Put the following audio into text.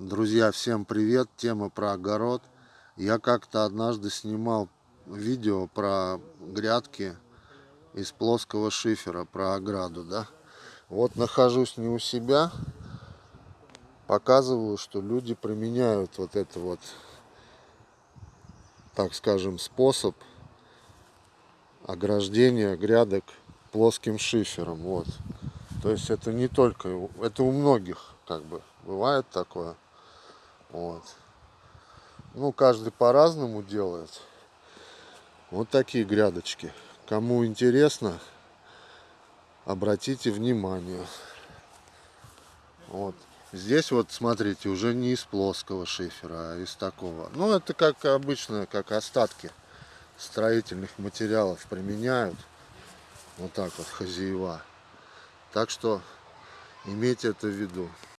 Друзья, всем привет! Тема про огород. Я как-то однажды снимал видео про грядки из плоского шифера, про ограду, да. Вот нахожусь не у себя, показываю, что люди применяют вот это вот, так скажем, способ ограждения грядок плоским шифером. Вот. То есть это не только, это у многих как бы бывает такое. Вот. Ну, каждый по-разному делает. Вот такие грядочки. Кому интересно, обратите внимание. Вот. Здесь вот, смотрите, уже не из плоского шифера, а из такого. Ну, это как обычно, как остатки строительных материалов применяют. Вот так вот, хозяева. Так что имейте это в виду.